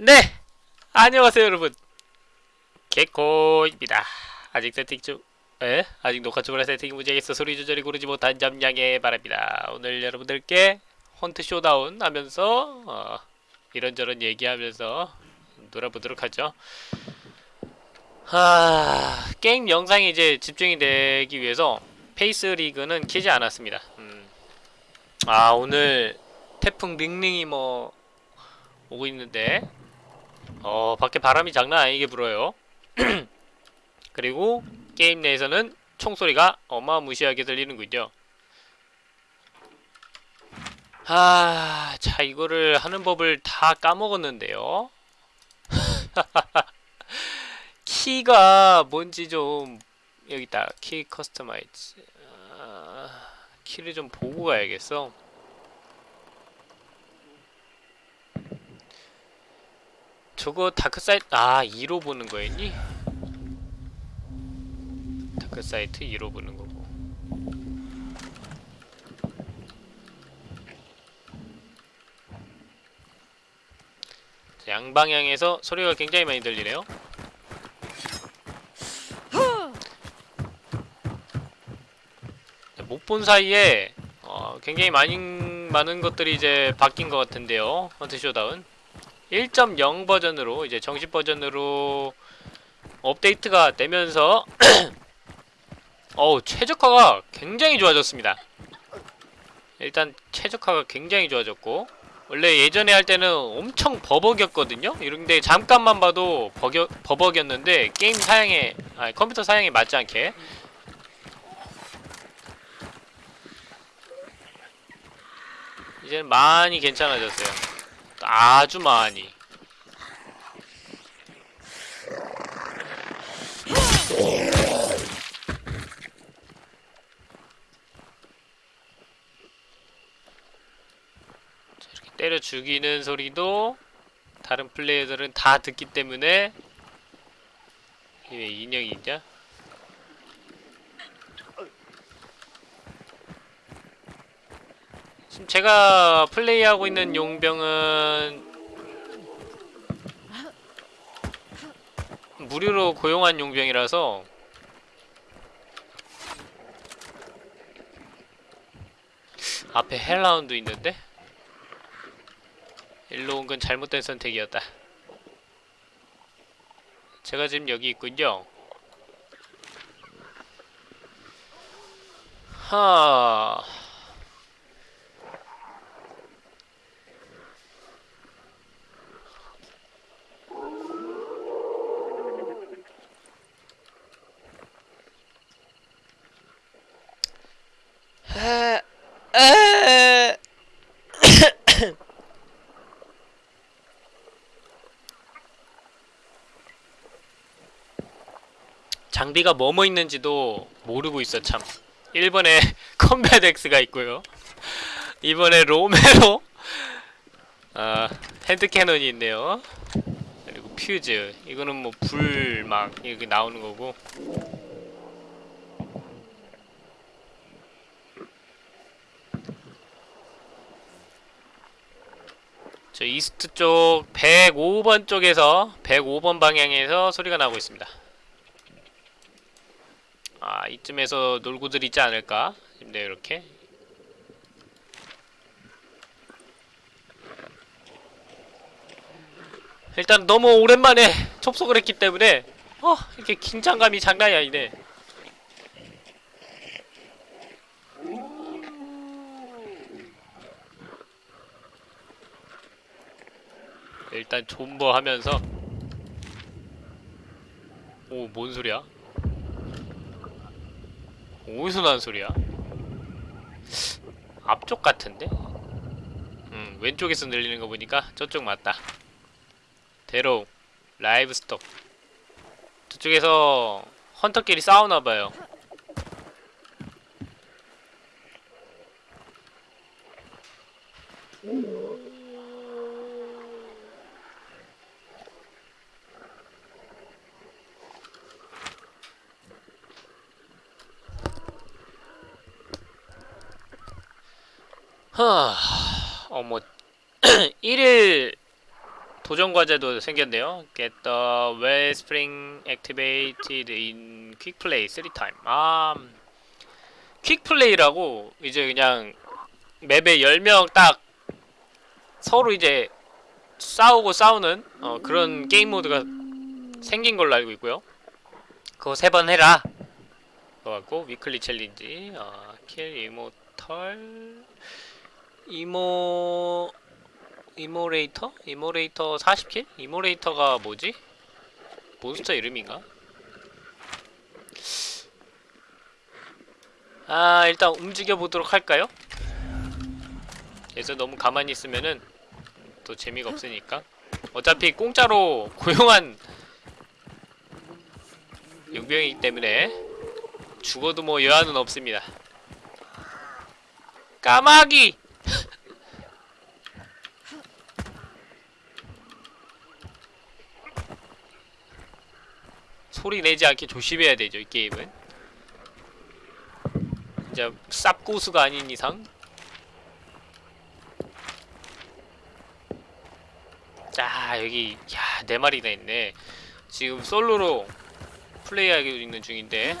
네! 안녕하세요 여러분 개코입니다 아직 세팅 중 에? 아직 녹화 중이라 세팅이 문제겠어 소리 조절이 고르지 못한 점 양해 바랍니다 오늘 여러분들께 Hunt Showdown 하면서 어, 이런저런 얘기하면서 놀아보도록 하죠 하... 게임 영상이 이제 집중이 되기 위해서 FaceRig는 키지 않았습니다 음. 아 오늘 태풍 링링이 뭐 오고 있는데 어 밖에 바람이 장난 아니게 불어요. 그리고 게임 내에서는 총소리가 어마무시하게 들리는군요. 아... 자 이거를 하는 법을 다 까먹었는데요. 키가 뭔지 좀 여기 있다. 키 customize. 아, 키를 좀 보고 가야겠어 저거 Dark Sight 아 E로 보는 거였니? Dark Sight E로 보는 거고. 자, 양방향에서 소리가 굉장히 많이 들리네요. 못 본 사이에 어, 굉장히 많이, 많은 것들이 이제 바뀐 것 같은데요. Hunt Showdown 1.0 버전으로 이제 정식 버전으로 업데이트가 되면서 어우 최적화가 굉장히 좋아졌습니다. 일단 최적화가 굉장히 좋아졌고 원래 예전에 할 때는 엄청 버벅이었거든요. 이런데 잠깐만 봐도 버겨, 버벅이었는데 게임 사양에 아니 컴퓨터 사양에 맞지 않게. 이제는 많이 괜찮아졌어요 아주 많이 자, 이렇게 때려 죽이는 소리도 다른 플레이어들은 다 듣기 때문에 왜 인형이 있냐? 지금 제가 플레이하고 있는 용병은 무료로 고용한 용병이라서 앞에 hellhound 있는데? 일로 온 건 잘못된 선택이었다. 제가 지금 여기 있군요. 하... 에... 에... 장비가 뭐뭐 있는지도 모르고 있어 참. 1번에 컴뱃 X가 있고요. 2번에 로메로 아 핸드캐논이 있네요. 그리고 퓨즈. 이거는 뭐 불 막 이렇게 나오는 거고. 저 이스트 쪽 105번 쪽에서 105번 방향에서 소리가 나고 있습니다. 아 이쯤에서 놀고들 있지 않을까? 싶네요 이렇게. 일단 너무 오랜만에 접속을 했기 때문에 어 이렇게 긴장감이 장난이 아니네. 일단 존버 하면서. 오, 뭔 소리야? 어디서 나는 소리야? 앞쪽 같은데? 음, 왼쪽에서 들리는 거 보니까 저쪽 맞다. 대로우, 라이브 스톡. 저쪽에서 헌터끼리 싸우나봐요. 하... 어머 1일 도전 과제도 생겼네요. Get the wellspring activated in quick play 3 time. 아, 퀵 플레이라고 이제 그냥 맵에 10명 딱 서로 이제 싸우고 싸우는 어, 그런 게임 모드가 생긴 걸로 알고 있고요. 그거 세 번 해라. 그거 같고 weekly challenge, 어, kill immortal, immo immolator? Immolator 40 kill? Immolator가 뭐지? 몬스터 이름인가? 아 일단 움직여 보도록 할까요? 그래서 너무 가만히 있으면은 또 재미가 없으니까 어차피 공짜로 고용한 용병이기 때문에 죽어도 뭐 여한은 없습니다 까마귀! 소리 내지 않게 조심해야 되죠 이 게임은. 진짜 쌉고수가 아닌 이상. 자 여기 야 네 마리나 있네. 지금 솔로로 플레이하고 있는 중인데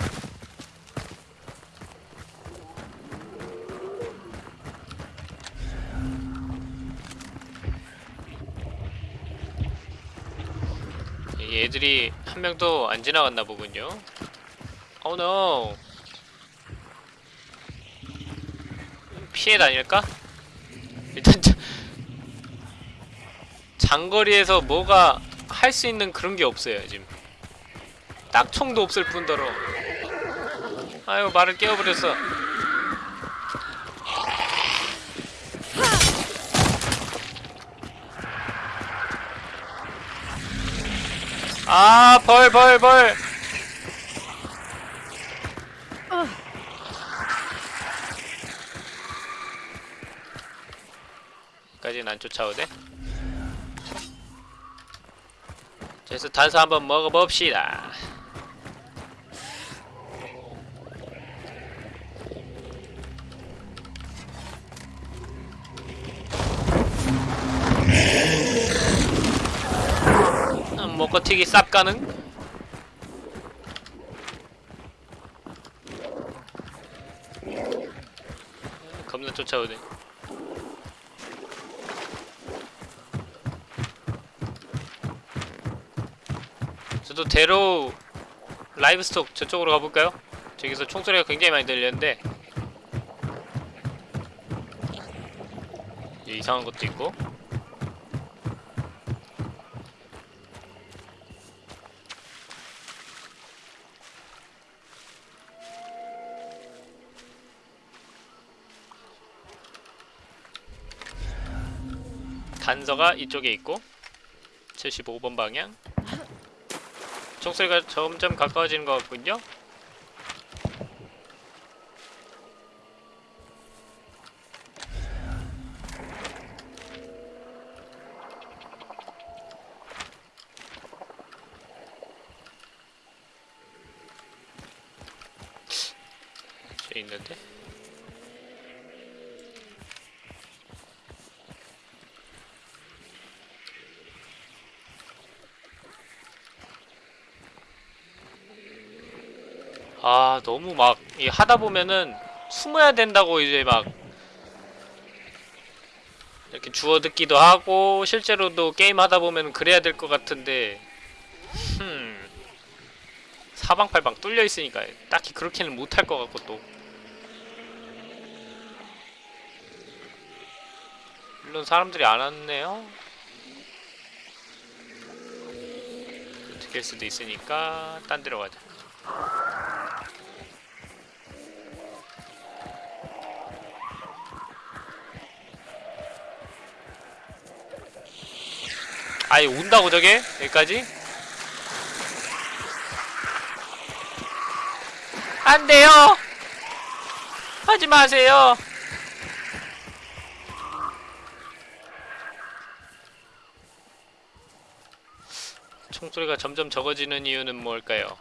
얘들이 한 명도 안 지나갔나 보군요. Oh no. 피해 다닐까? 일단 자, 장거리에서 뭐가 할 수 있는 그런 게 없어요 지금. 딱총도 없을 뿐더러. 아유 말을 깨워버렸어. 아, 벌, 벌, 벌. 까지는 안 쫓아오대. 그래서 단서 한번 먹어봅시다. 음, 먹어튀기 쌉 가능? 겁나 쫓아오네. 저도 대로 라이브 스톡 저쪽으로 가볼까요? 저기서 총소리가 굉장히 많이 들리는데 예, 이상한 것도 있고 단서가 이쪽에 있고 75번 방향. 총소리가 점점 가까워지는 것 같군요 저 있는데 아 너무 막 이 하다 보면은 숨어야 된다고 이제 막 이렇게 주워 듣기도 하고 실제로도 게임 하다 보면 그래야 될 것 같은데 흠. 사방팔방 뚫려 있으니까 딱히 그렇게는 못할 것 같고 또. 물론 사람들이 안 왔네요. 어떻게 할 수도 있으니까 딴 데로 가자 아예 온다고 저게? 여기까지? 안 돼요! 하지 마세요! 총소리가 점점 적어지는 이유는 뭘까요?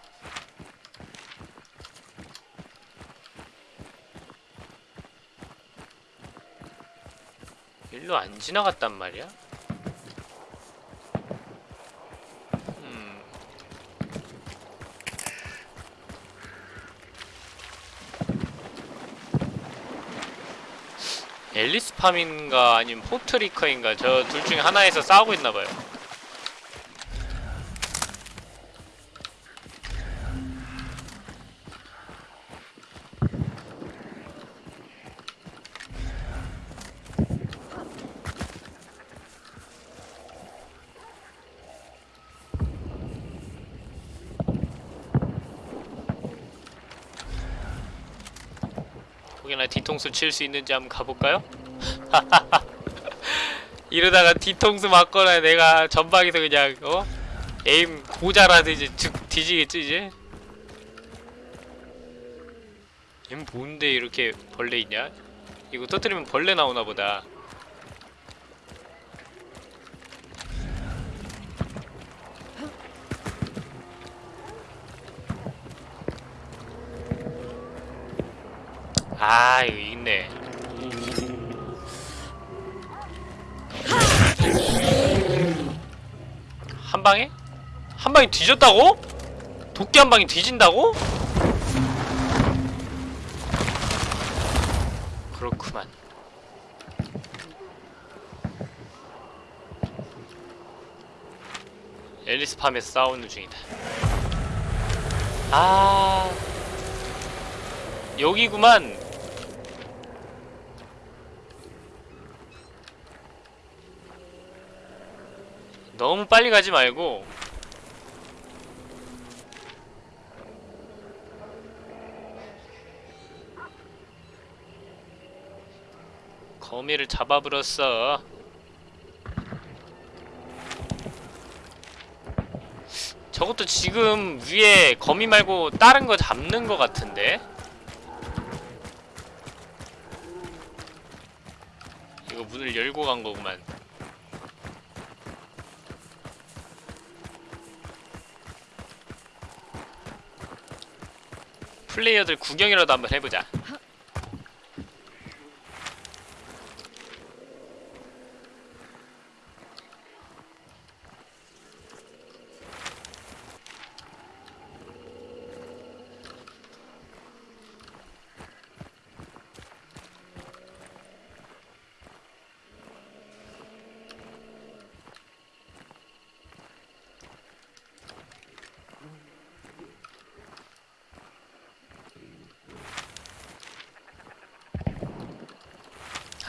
일로 안 지나갔단 말이야? 앨리스 팜인가 아니면 포트리커인가 저 둘 중에 하나에서 싸우고 있나봐요 혹여나 뒤통수 칠 수 있는지 한번 가볼까요? 이러다가 뒤통수 맞거나 내가 전방에서 그냥 어? 에임 고자라도 이제 즉 뒤지겠지 이제? 얘 뭔데 이렇게 벌레 있냐? 이거 터뜨리면 벌레 나오나 보다 아 이거 있네 방에? 한 방에 뒤졌다고? 도끼 한 방에 뒤진다고? 그렇구만 앨리스 팜에서 싸우는 중이다 아 여기구만 너무 빨리 가지 말고. 거미를 잡아버렸어. 저것도 지금 위에 거미 말고 다른 거 잡는 거 같은데? 이거 문을 열고 간 거구만 플레이어들 구경이라도 한번 해보자.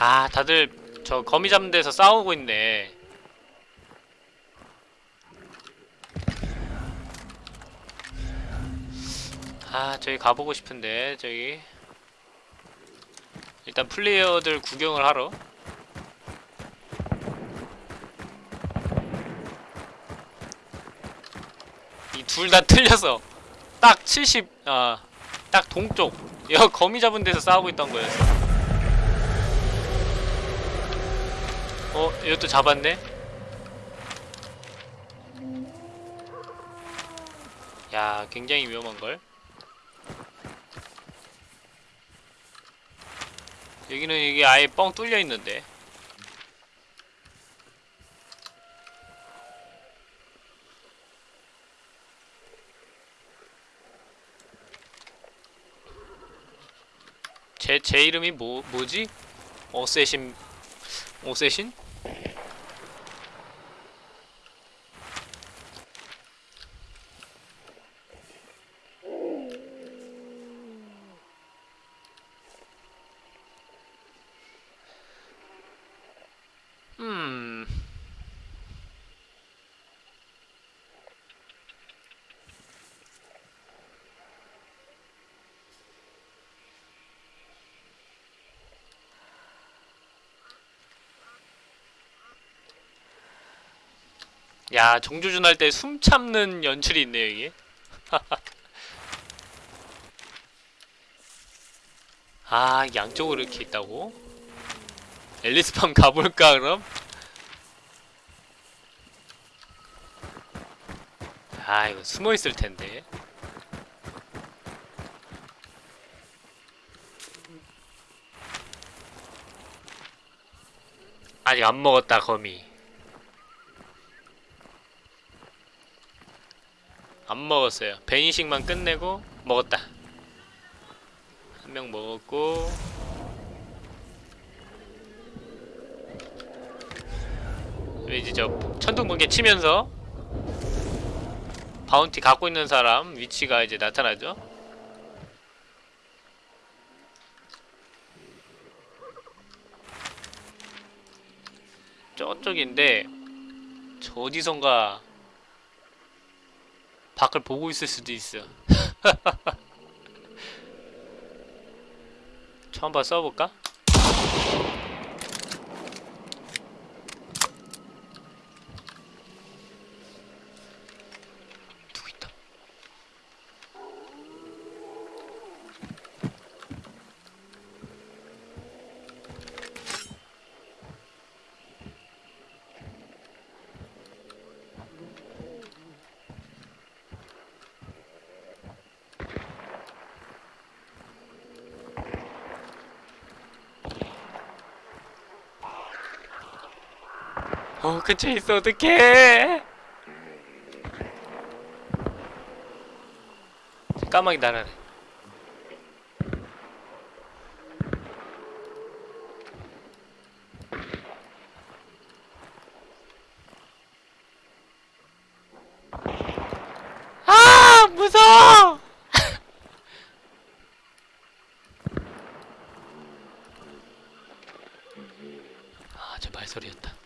아, 다들 저 거미 잡는 데서 싸우고 있네. 아, 저기 가보고 싶은데, 저기. 일단 플레이어들 구경을 하러. 이 둘 다 틀려서 딱 70, 아, 딱 동쪽. 여 거미 잡은 데서 싸우고 있던 거였어. 어, 이것도 잡았네? 야, 굉장히 위험한걸? 여기는 이게 아예 뻥 뚫려 있는데. 제, 제 이름이 뭐, 뭐지? 어세신, 어세신? 음. 야, 정조준 할 때 숨 참는 연출이 있네요, 이게. 아, 양쪽으로 이렇게 있다고? 앨리스팜 가볼까, 그럼? 아, 이거 숨어 있을 텐데. 아직 안 먹었다, 거미. 안 먹었어요. 베니식만 끝내고 먹었다. 한 명 먹었고 이제 저 천둥번개 치면서 바운티 갖고 있는 사람 위치가 이제 나타나죠. 저쪽인데 저 어디선가 밖을 보고 있을 수도 있어. 저 한번 써볼까? 어, 근처에 있어, 어떡해! 까마귀 날아래. 아, 무서워! 아, 저 발소리였다.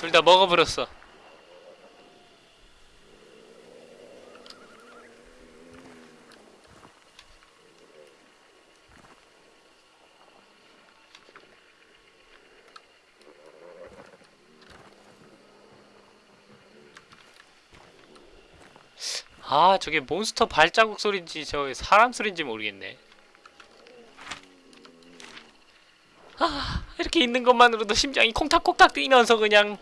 둘 다 먹어버렸어. 아, 저게 몬스터 발자국 소리인지 저 사람 소리인지 모르겠네. 아, 이렇게 있는 것만으로도 심장이 콩닥콩닥 뛰면서 그냥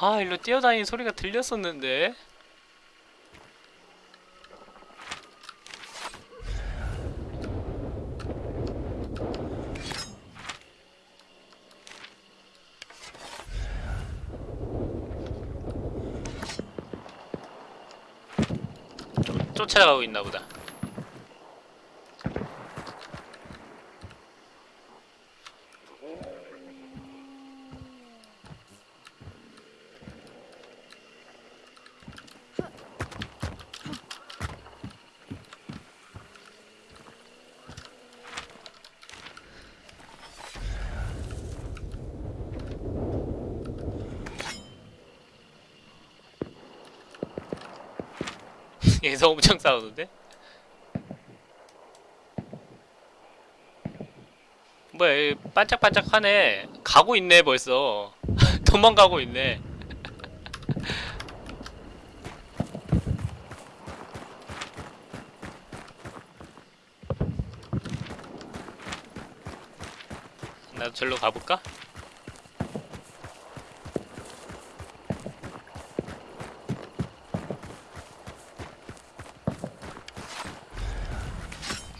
아, 일로 뛰어다니는 소리가 들렸었는데. 쫓- 쫓아가고 있나 보다. 얘서 엄청 싸우는데? 뭐야 얘 반짝반짝하네 가고 있네 벌써 도망가고 있네 나도 절로 가볼까?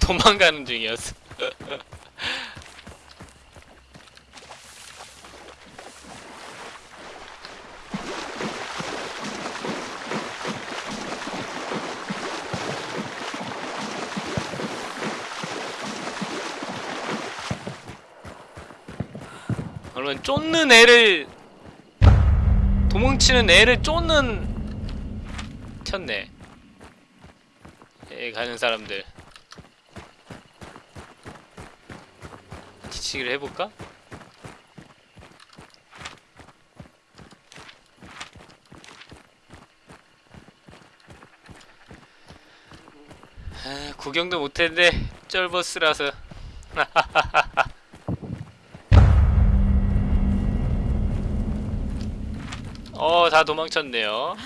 도망가는 중이었어. 그러면 쫓는 애를 도망치는 애를 쫓는 쳤네. 에 가는 사람들 뒤치기를 해볼까? 아, 구경도 못했는데 쩔버스라서 어, 다 도망쳤네요.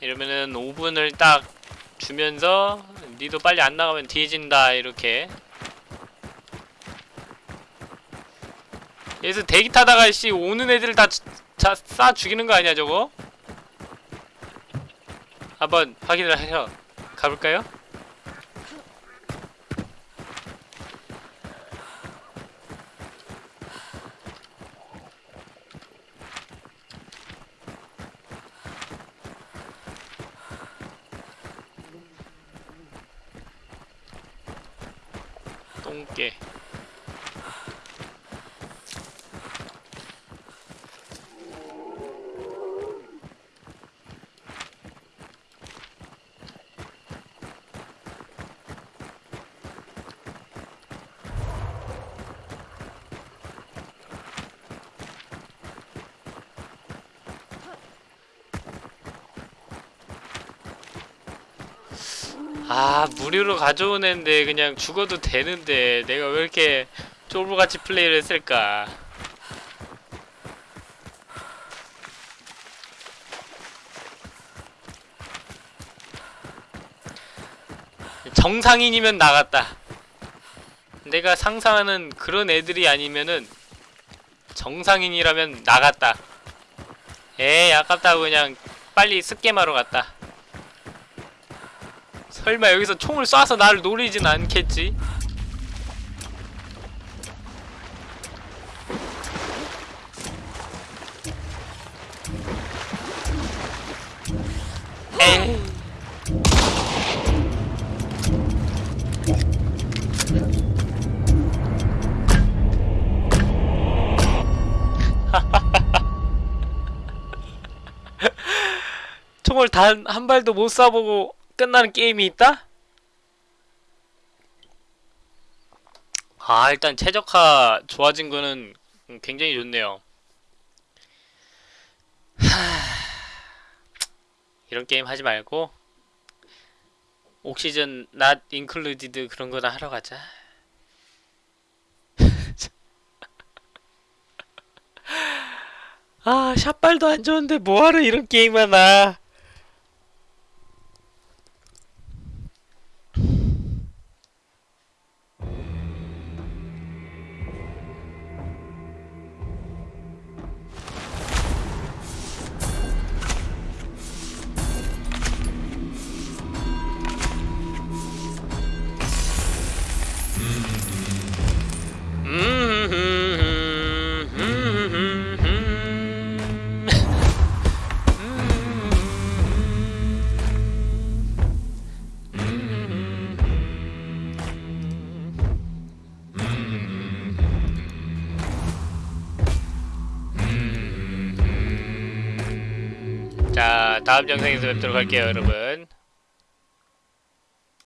이러면은 5분을 딱 주면서 니도 빨리 안 나가면 뒤진다 이렇게 여기서 대기 타다가 씨 오는 애들 다싸 죽이는 거 아니야 저거? 한번 확인을 하러 가볼까요? 똥개 아 무료로 가져온 애인데 그냥 죽어도 되는데 내가 왜 이렇게 쫄보같이 플레이를 했을까? 정상인이면 나갔다. 내가 상상하는 그런 애들이 아니면은 정상인이라면 나갔다. 에이 아깝다고 그냥 빨리 습게임하러 갔다 설마 여기서 총을 쏴서 나를 노리진 않겠지? 총을 단 한 발도 못 쏴보고 끝나는 게임이 있다? 아 일단 최적화 좋아진 거는 굉장히 좋네요. 하... 이런 게임 하지 말고 옥시전 not included 그런 거나 하러 가자. 아 샷발도 안 좋은데 뭐하러 이런 게임 하나 다음 영상에서 뵙도록 할게요 여러분